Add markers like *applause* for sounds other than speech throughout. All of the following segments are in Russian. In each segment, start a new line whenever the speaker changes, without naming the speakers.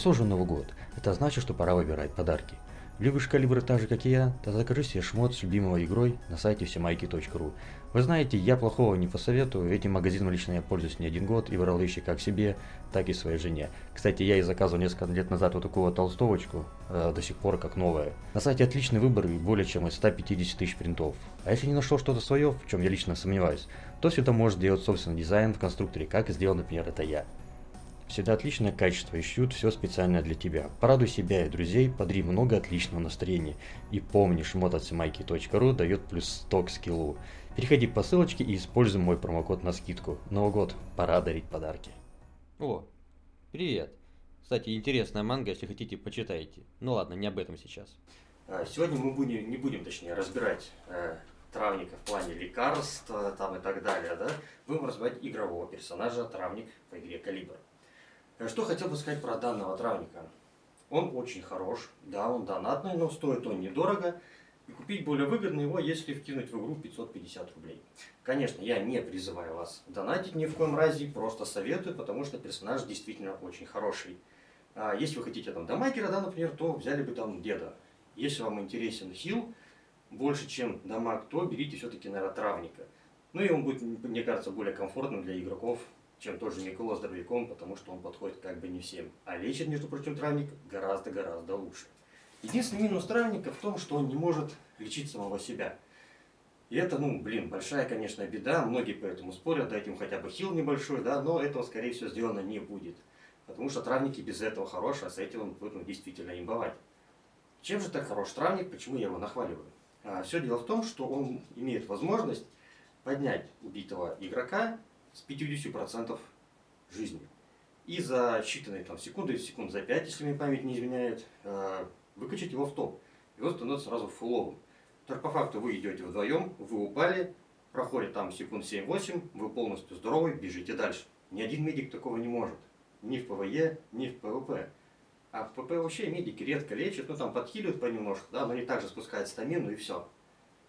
нас уже Новый год. Это значит, что пора выбирать подарки. Любишь калибры так же, как и я? Тогда закажи себе шмот с любимой игрой на сайте всемайки.ру. Вы знаете, я плохого не посоветую, этим магазином лично я пользуюсь не один год и брал вещи как себе, так и своей жене. Кстати, я и заказывал несколько лет назад вот такую вот толстовочку, э, до сих пор как новая. На сайте отличный выбор и более чем из 150 тысяч принтов. А если не нашел что-то свое, в чем я лично сомневаюсь, то всегда может сделать собственный дизайн в конструкторе, как сделал, например, это я. Всегда отличное качество и шьют все специально для тебя. Порадуй себя и друзей, подари много отличного настроения. И помни, шмот от дает плюс 100 к скиллу. Переходи по ссылочке и используй мой промокод на скидку. Новый год, пора дарить подарки.
О, привет. Кстати, интересная манга, если хотите, почитайте. Ну ладно, не об этом сейчас.
А, сегодня мы будем, не будем, точнее, разбирать э, травника в плане лекарств там и так далее, да? Будем разбирать игрового персонажа, травник в игре Калибр. Э, что хотел бы сказать про данного травника. Он очень хорош, да, он донатный, но стоит он недорого. И купить более выгодно его, если вкинуть в игру 550 рублей. Конечно, я не призываю вас донатить ни в коем разе, просто советую, потому что персонаж действительно очень хороший. А если вы хотите там дамагера, да, например, то взяли бы там деда. Если вам интересен хил больше, чем дамаг, то берите все-таки, наверное, травника. Ну и он будет, мне кажется, более комфортным для игроков, чем тот же Микола с дробовиком, потому что он подходит как бы не всем. А лечит, между прочим, травник гораздо-гораздо лучше. Единственный минус травника в том, что он не может лечить самого себя. И это, ну, блин, большая, конечно, беда. Многие поэтому спорят, дайте ему хотя бы хил небольшой, да, но этого, скорее всего, сделано не будет. Потому что травники без этого хороши, а с этим он будет ну, действительно имбовать. Чем же так хорош травник, почему я его нахваливаю? А, все дело в том, что он имеет возможность поднять убитого игрока с 50% жизни. И за считанные там, секунды, секунд за 5, если мне память не изменяет, э, выкачать его в топ. И он становится сразу фуловым. Так по факту вы идете вдвоем, вы упали, проходит там секунд 7-8, вы полностью здоровы, бежите дальше. Ни один медик такого не может. Ни в PvE, ни в PvP. А в PvP вообще медики редко лечат, ну там подхиливают понемножку, да, но они также спускают стамину и все.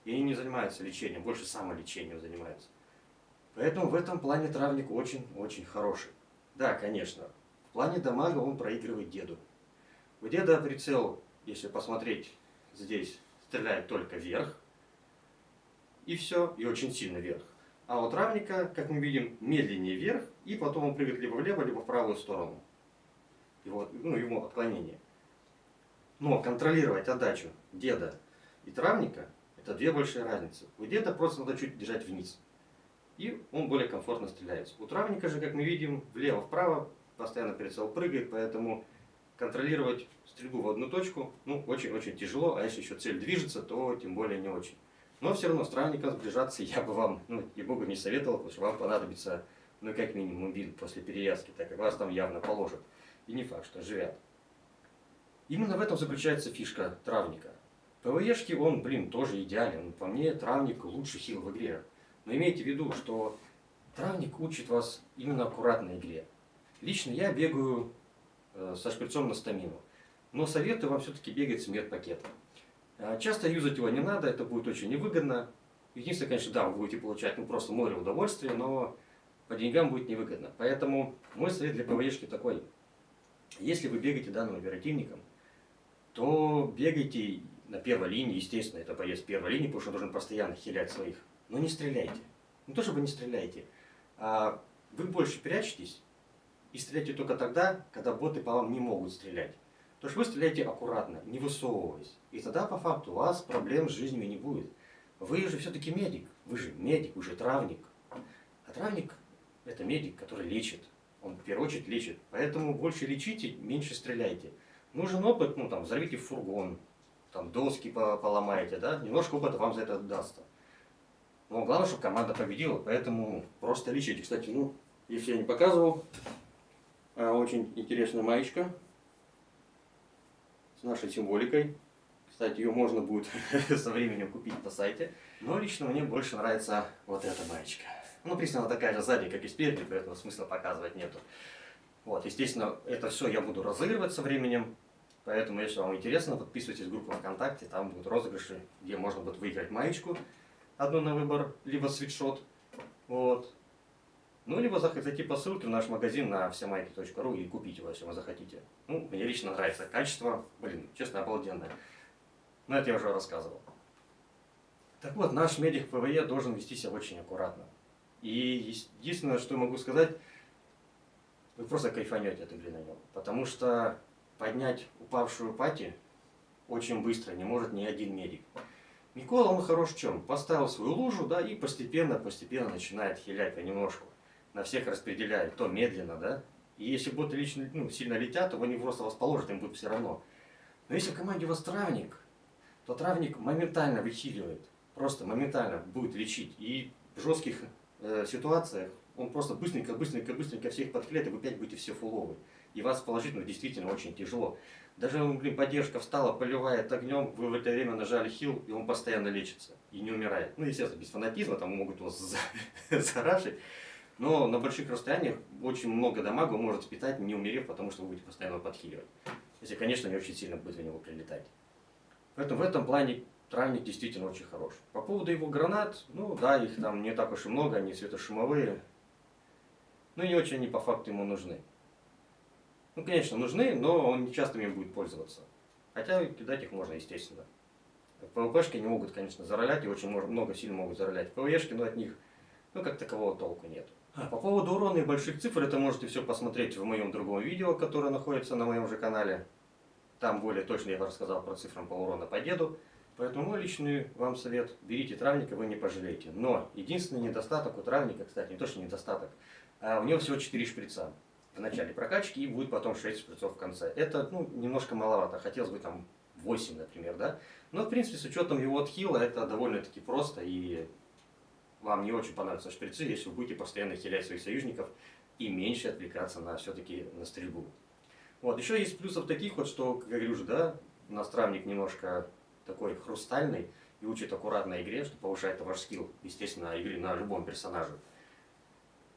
И они не занимаются лечением, больше самолечением занимаются. Поэтому в этом плане травник очень-очень хороший. Да, конечно, в плане дамага он проигрывает деду. У деда прицел, если посмотреть здесь, стреляет только вверх. И все, и очень сильно вверх. А у травника, как мы видим, медленнее вверх, и потом он прыгает либо влево, либо в правую сторону. Его, ну, ему отклонение. Но контролировать отдачу деда и травника, это две большие разницы. У деда просто надо чуть держать вниз и он более комфортно стреляется. У травника же, как мы видим, влево-вправо постоянно прицел прыгает, поэтому контролировать стрельбу в одну точку ну, очень-очень тяжело, а если еще цель движется, то тем более не очень. Но все равно с травником сближаться *laughs* я бы вам, ну, и богу не советовал, потому что вам понадобится, ну, как минимум, бинт после перевязки, так как вас там явно положат. И не факт, что живят. Именно в этом заключается фишка травника. ПВЕшки он, блин, тоже идеален. По мне, травник лучший хил в игре. Но имейте в виду, что травник учит вас именно аккуратной игре. Лично я бегаю э, со шприцом на стамину. Но советую вам все-таки бегать с медпакетом. Э, часто юзать его не надо, это будет очень невыгодно. Единственное, конечно, да, вы будете получать ну, просто море удовольствия, но по деньгам будет невыгодно. Поэтому мой совет для ПВЕшки такой. Если вы бегаете данным оперативником, то бегайте на первой линии, естественно, это боец первой линии, потому что он должен постоянно хилять своих но не стреляйте. Не то, чтобы не стреляйте, а вы больше прячетесь и стреляйте только тогда, когда боты по вам не могут стрелять. То есть вы стреляете аккуратно, не высовываясь. И тогда по факту у вас проблем с жизнью не будет. Вы же все-таки медик, вы же медик, вы же травник. А травник это медик, который лечит. Он в первую очередь лечит. Поэтому больше лечите, меньше стреляйте. Нужен опыт, ну там взорвите фургон, там доски поломаете, да, немножко опыта вам за это дастся. Но главное, чтобы команда победила, поэтому просто лечите. Кстати, ну, если я не показывал, а, очень интересная маечка с нашей символикой. Кстати, ее можно будет *laughs* со временем купить на сайте. Но лично мне больше нравится вот эта маечка. Ну, присняла такая же сзади, как и спереди, поэтому смысла показывать нету. Вот, естественно, это все я буду разыгрывать со временем. Поэтому, если вам интересно, подписывайтесь в группу ВКонтакте, там будут розыгрыши, где можно будет выиграть маечку одну на выбор, либо свитшот. Вот. Ну, либо зайти по ссылке в наш магазин на всемайки.ру и купить его, если вы захотите. Ну, мне лично нравится качество, блин, честно, обалденное. Но это я уже рассказывал. Так вот, наш медик PvE должен вести себя очень аккуратно. И единственное, что я могу сказать, вы просто кайфанете от игры на нем. Потому что поднять упавшую пати очень быстро не может ни один медик. Микола, он хорош в чем? Поставил свою лужу, да, и постепенно-постепенно начинает хилять понемножку. На всех распределяет, то медленно, да. И если боты лично, ну, сильно летят, то они просто вас им будет все равно. Но если в команде у вас травник, то травник моментально выхиливает. Просто моментально будет лечить. И в жестких э, ситуациях он просто быстренько, быстренько, быстренько всех подклеит, и вы опять будете все фуловые. И вас положительно действительно очень тяжело. Даже, ну, блин, поддержка встала, поливает огнем, вы в это время нажали хил, и он постоянно лечится и не умирает. Ну, естественно, без фанатизма, там могут вас *laughs* зарашить. Но на больших расстояниях очень много дамага может питать, не умерев, потому что вы будете постоянно подхиливать. Если, конечно, не очень сильно будет в него прилетать. Поэтому в этом плане травник действительно очень хорош. По поводу его гранат, ну да, их там не так уж и много, они светошумовые. Ну не очень они по факту ему нужны. Ну, конечно, нужны, но он не часто ими будет пользоваться. Хотя кидать их можно, естественно. ПВПшки не могут, конечно, заролять, и очень много сильно могут заролять. ПВЕшки, но от них, ну, как такового толку нет. А, по поводу урона и больших цифр, это можете все посмотреть в моем другом видео, которое находится на моем же канале. Там более точно я рассказал про цифры по урону по деду. Поэтому мой личный вам совет, берите травника, вы не пожалеете. Но единственный недостаток у травника, кстати, не то что недостаток, а у него всего 4 шприца в начале прокачки и будет потом 6 шприцов в конце. Это ну, немножко маловато, хотелось бы там 8, например, да. Но в принципе с учетом его отхила это довольно-таки просто и вам не очень понравятся шприцы, если вы будете постоянно хилять своих союзников и меньше отвлекаться на все-таки на стрельбу. Вот, еще есть плюсов таких вот, что, как я говорю уже, да, у нас травник немножко такой хрустальный и учит аккуратной игре, что повышает ваш скилл, естественно, игры на любом персонаже.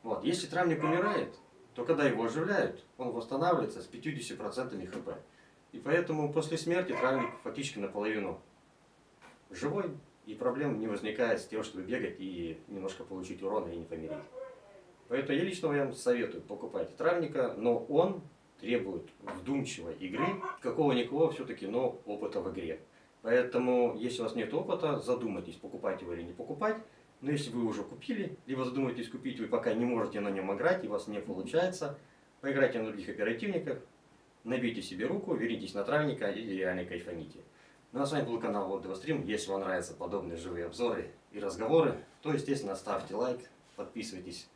Вот, если травник умирает, то когда его оживляют, он восстанавливается с 50% хп. И поэтому после смерти травник фактически наполовину живой, и проблем не возникает с тем, чтобы бегать и немножко получить урона и не помереть. Поэтому я лично вам советую покупать травника, но он требует вдумчивой игры, какого-никакого все-таки, но опыта в игре. Поэтому, если у вас нет опыта, задумайтесь, покупать его или не покупать. Но если вы уже купили, либо задумаетесь купить, вы пока не можете на нем играть, и у вас не получается, поиграйте на других оперативниках, набейте себе руку, вернитесь на травника и реально кайфаните. Ну а с вами был канал Вот Стрим. Если вам нравятся подобные живые обзоры и разговоры, то, естественно, ставьте лайк, подписывайтесь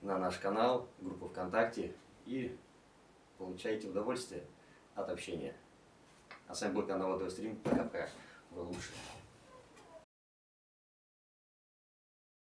на наш канал, группу ВКонтакте и получайте удовольствие от общения. А с вами был канал Вот Стрим. Пока-пока. Вы лучшие.